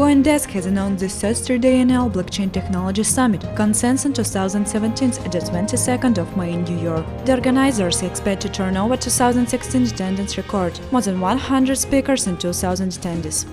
CoinDesk has announced the third NL Blockchain Technology Summit, Consensus 2017 at the 22nd of May in New York. The organizers expect to turn over 2016 attendance record, more than 100 speakers and 2,000 attendees.